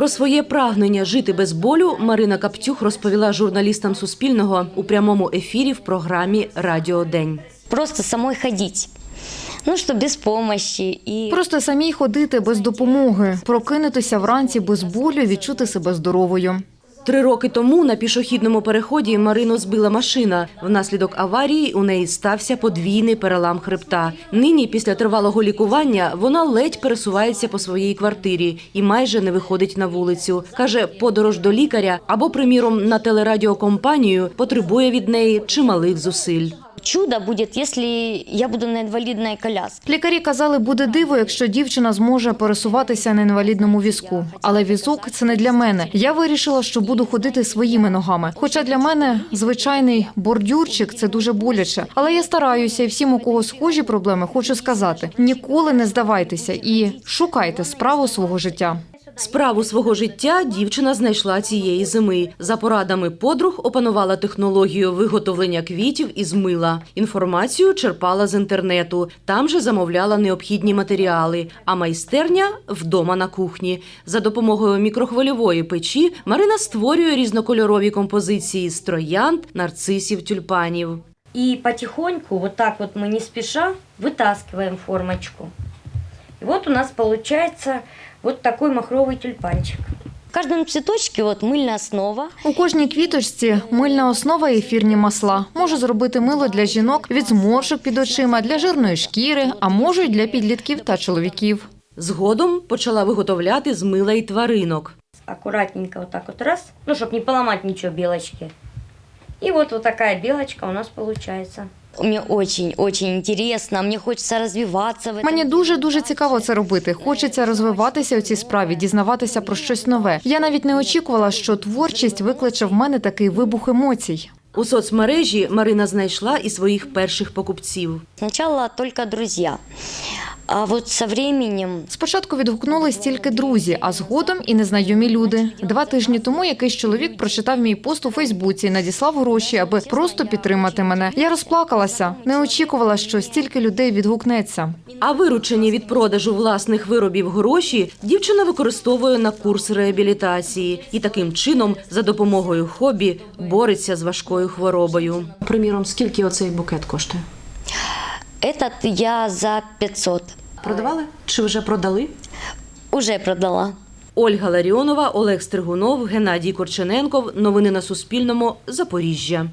Про своє прагнення жити без болю Марина Каптюх розповіла журналістам Суспільного у прямому ефірі в програмі Радіо День. Просто самой ходіть. Ну, що без помощи. і Просто самій ходити без допомоги, прокинутися вранці без болю, відчути себе здоровою. Три роки тому на пішохідному переході Марину збила машина. Внаслідок аварії у неї стався подвійний перелам хребта. Нині, після тривалого лікування, вона ледь пересувається по своїй квартирі і майже не виходить на вулицю. Каже, подорож до лікаря або, приміром, на телерадіокомпанію потребує від неї чималих зусиль. Чудо будет, если я буду на инвалидной коляске. Лікарі казали, буде диво, якщо дівчина зможе пересуватися на інвалідному візку. Але візок це не для мене. Я вирішила, що буду ходити своїми ногами. Хоча для мене звичайний бордюрчик це дуже боляче. Але я стараюся, і всім, у кого схожі проблеми, хочу сказати: ніколи не здавайтеся і шукайте справу свого життя. Справу свого життя дівчина знайшла цієї зими. За порадами подруг опанувала технологію виготовлення квітів із мила. Інформацію черпала з інтернету. Там же замовляла необхідні матеріали. А майстерня вдома на кухні. За допомогою мікрохвильової печі Марина створює різнокольорові композиції з троянд, нарцисів, тюльпанів. И потихоньку, вот так вот мы не спеша, вытаскиваем формочку. И вот у нас получается вот такой махровый тюльпанчик. В каждом цветочке вот мыльная основа. У кожній квіточці мильна основа і ефірні масла. Можу зробити мило для жінок від зморшок під очима, для жирної шкіри, а можу й для підлітків та чоловіків. Згодом почала виготовляти з мила й тваринок. Аккуратненько вот так вот раз, ну, чтобы не поломать ничего белочки. И вот вот такая белочка у нас получается. Мне очень-очень цікаво, мені хочеться розвиватися. Мені дуже дуже цікаво це робити. Хочеться розвиватися у цій справі, дізнаватися про щось нове. Я навіть не очікувала, що творчість викличе в мене такий вибух емоцій. У соцмережі Марина знайшла і своїх перших покупців. Спочатку только друзья. А вот со временем Спочатку відгукнулись тільки друзі, а згодом і незнайомі люди. Два тижні тому якийсь чоловік прочитав мій пост у Фейсбуці і надіслав гроші, аби просто підтримати мене. Я розплакалася, не очікувала, що стільки людей відгукнеться. А виручені від продажу власних виробів гроші дівчина використовує на курс реабілітації і таким чином, за допомогою хобі, бореться з важкою хворобою. Приміром, скільки оцей букет коштує? этот я за 500 Продавали чи вже продали? уже продала. Ольга Ларіонова, Олег Стригунов, Геннадій Корчененков. Новини на Суспільному. Запоріжжя.